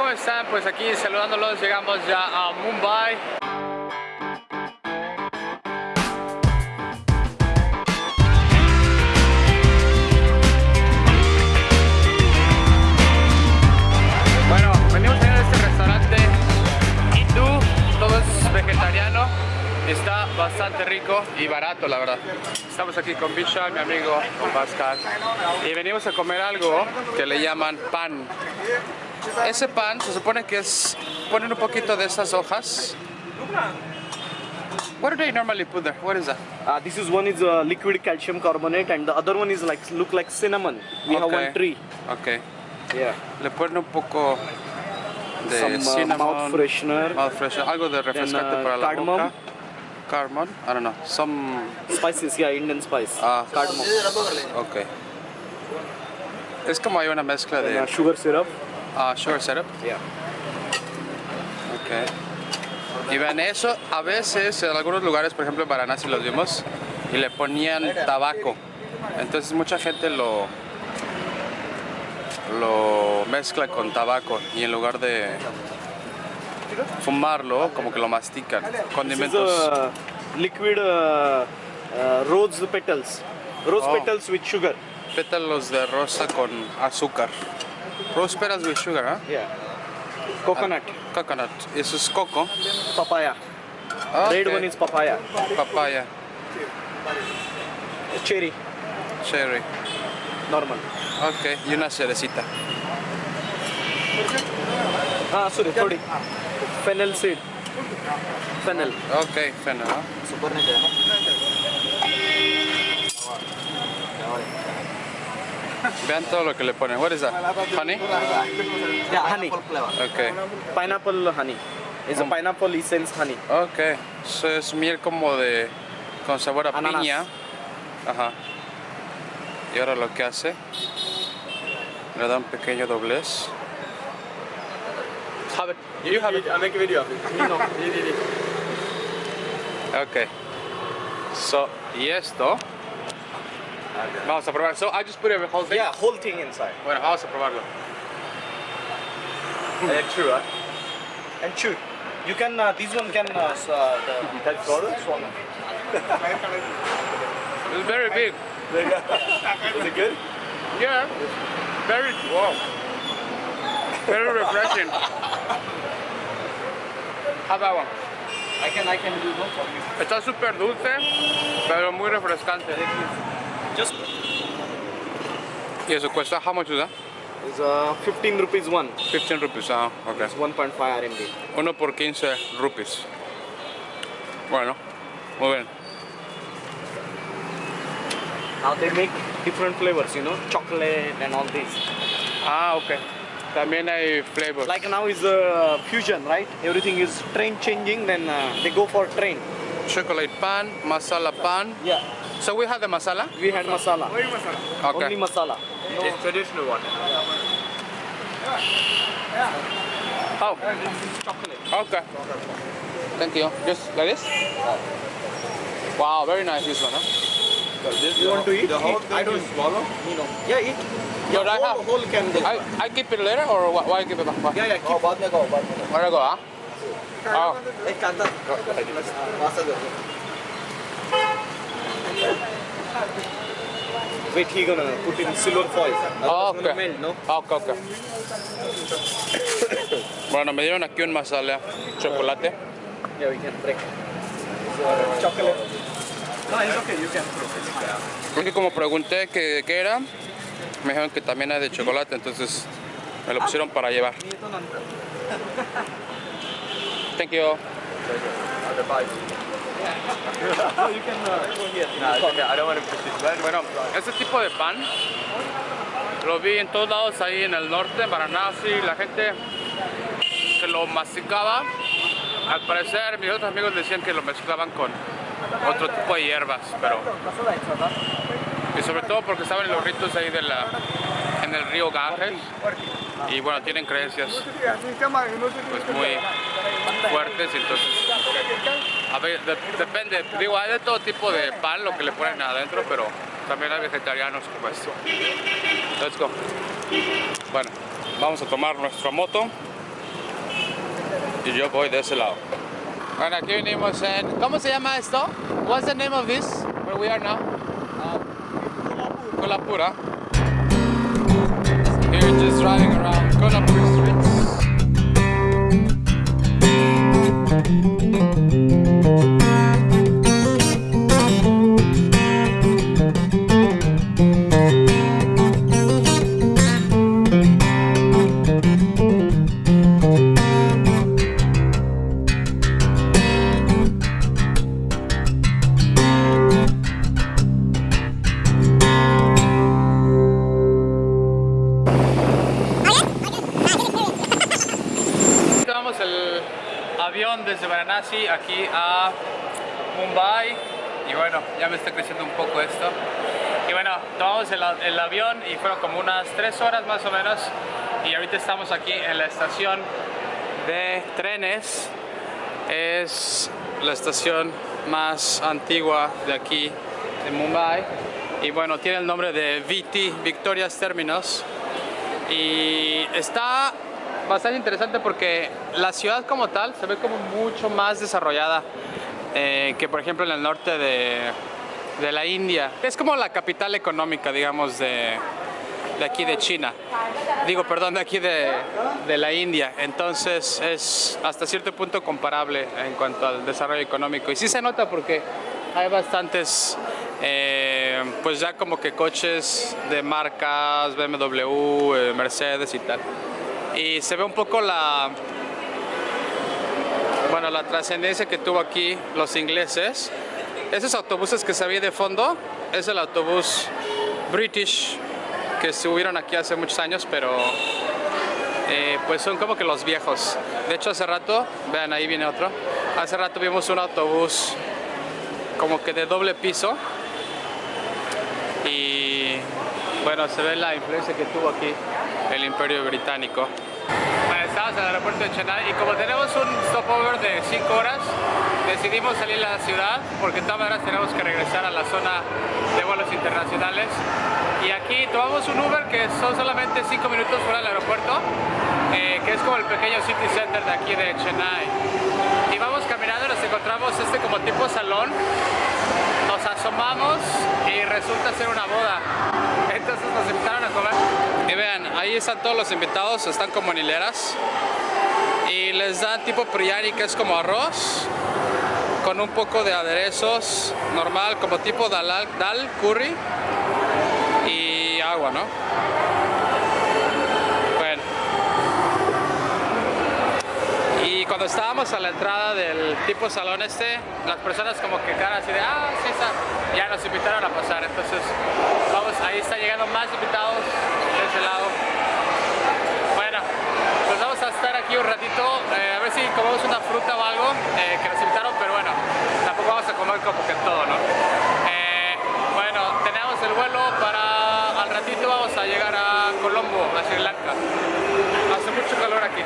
¿cómo están? Pues aquí saludándolos, llegamos ya a Mumbai. Bueno, venimos a ir a este restaurante hindú, todo es vegetariano. Está bastante rico y barato, la verdad. Estamos aquí con Vishal, mi amigo Pascal. Y venimos a comer algo que le llaman pan. Ese pan se supone que es... Ponen un poquito de esas hojas. What do they normally put there? What is that? Uh, this is one is uh, liquid calcium carbonate and the other one is like look like cinnamon. We have Okay. one tree. Ok. Yeah. Le ponen un poco de Some uh, cinnamon. mouth freshener. mouth freshener, Algo de refrescante uh, para la cardamom. boca. Cardamom. I don't know. Some... Spices, yeah, Indian spice. Ah, Cardamom. Ok. Es como hay una mezcla uh, de sugar syrup. Ah, sugar syrup. Yeah. Ok. Y vean eso, a veces en algunos lugares, por ejemplo en Varanasi los vimos, y le ponían tabaco. Entonces mucha gente lo lo mezcla con tabaco y en lugar de fumarlo, como que lo mastican. Condimentos. uh, liquid uh, uh, rose petals. Rose Oh. petals with sugar. Pétalos de rosa con azúcar. Rose petals with sugar, ¿ah? Yeah. Coconut. Coconut. Eso es coco. Papaya. Ah, Red one is papaya. papaya. Cherry. Cherry. Normal. Ok, y una cerecita. Ah, sorry, sorry. Fennel seed. Fennel. Ok, feno, ¿no? Vean todo lo que le ponen. What is that? Honey? Yeah, honey. Ok. Pineapple honey. It's a pineapple essence honey. Ok. Eso es miel como de... con sabor a Ananas. piña. Ajá. Y ahora lo que hace... Le da un pequeño doblez. Have it. You have it. I make a video. Ok. So, y esto... Vamos a probar. So, I just put the whole thing. Yeah, whole thing inside. Bueno, vamos a probarlo. And chew, huh? And chew. You can, uh, this one can, uh, uh, the, that swallow? Swallow. It's very big. Is it good? Yeah. Very wow. Very refreshing. How about one? I can, I can do one for you. Está súper dulce, pero muy refrescante. Just, ¿Y eso cuesta? How much is that? it's uh, 15 rupees one. 15 rupees. Ah, ok. It's 1.5 RMB. Uno por 15 rupees. Bueno, muy bien. Now they make different flavors, you know, chocolate and all this. Ah, ok. También hay flavors. Like now is uh, fusion, right? Everything is train changing, then uh, they go for train. chocolate pan, masala pan. Yeah. So we have the masala? We had masala. Only masala. Okay. Only masala. It's traditional one. Yeah. yeah. Oh. oh chocolate. Okay. Thank you. Just like this? Wow, very nice this one, huh? This you want to eat? The whole thing I don't swallow? You know. Yeah, eat. Your yeah, whole, whole can I, I keep it later or why, why keep it? Why? Yeah, yeah, keep oh, it. Where I go, huh? Oh. Wait, he gonna put in silver foil. Oh, okay. melt, no? ok, ok. Bueno, me dieron aquí un masala chocolate. Yeah, we can break. Chocolate. No, it's okay. You can. Es que como pregunté que qué era, me dijeron que también hay de chocolate, entonces me lo pusieron para llevar. Thank you. Uh. Bueno, ese tipo de pan lo vi en todos lados ahí en el norte, en Varanasi, la gente que lo masticaba. Al parecer, mis otros amigos decían que lo mezclaban con otro tipo de hierbas, pero y sobre todo porque estaban en los ritos ahí de en el río Ganges y bueno, tienen creencias pues muy fuertes, entonces a ver, de- depende, digo, hay de todo tipo de pan lo que le ponen adentro, pero también hay vegetarianos como esto. Let's go. Bueno, vamos a tomar nuestra moto Y yo voy de ese lado. Bueno, aquí venimos en... ¿Cómo se llama esto? What's the name of this? Where we are now? Kolhapura. Here just driving around Kolhapur streets. Tomamos avión desde Varanasi aquí a Mumbai y bueno, ya me está creciendo un poco esto. Y bueno, tomamos el, avión y fueron como unas tres horas más o menos y ahorita estamos aquí en la estación de trenes. Es la estación más antigua de aquí, de Mumbai. Y bueno, tiene el nombre de VT, Victoria's Terminus. Y está bastante interesante porque la ciudad como tal se ve como mucho más desarrollada eh, que por ejemplo en el norte de, de, la India. Es como la capital económica, digamos, de, de aquí de China. Digo, perdón, de aquí de, de, la India. Entonces es hasta cierto punto comparable en cuanto al desarrollo económico. Y sí se nota porque hay bastantes, eh, pues ya como que coches de marcas, BMW, eh, Mercedes y tal y se ve un poco la bueno la trascendencia que tuvo aquí los ingleses. Esos autobuses que se ve de fondo es el autobús British que subieron aquí hace muchos años pero eh, pues son como que los viejos. De hecho hace rato vean ahí viene otro. Hace rato vimos un autobús como que de doble piso. Y bueno se ve la influencia que tuvo aquí el imperio británico. Bueno, estamos en el aeropuerto de Chennai y como tenemos un stopover de 5 horas, decidimos salir a la ciudad porque de todas maneras tenemos que regresar a la zona de vuelos internacionales. Y aquí tomamos un Uber que son solamente 5 minutos fuera del aeropuerto, eh, que es como el pequeño city center de aquí de Chennai. Y vamos caminando y nos encontramos este como tipo salón nos asomamos y resulta ser una boda. Entonces nos invitaron a comer. Ahí están todos los invitados, están como en hileras. Y les dan tipo priani, que es como arroz, con un poco de aderezos, normal, como tipo dal, dal curry y agua, ¿no? Bueno. Y cuando estábamos a la entrada del tipo salón este, las personas como que cara así de, ah, sí, está. ya nos invitaron a pasar. Entonces, vamos, ahí están llegando más invitados de ese lado. Bueno, pues vamos a estar aquí un ratito, eh, a ver si comemos una fruta o algo eh, que nos pero bueno, tampoco vamos a comer como que todo, ¿no? Eh, bueno, tenemos el vuelo para, al ratito vamos a llegar a Colombo, a Sri Lanka. Hace mucho calor aquí.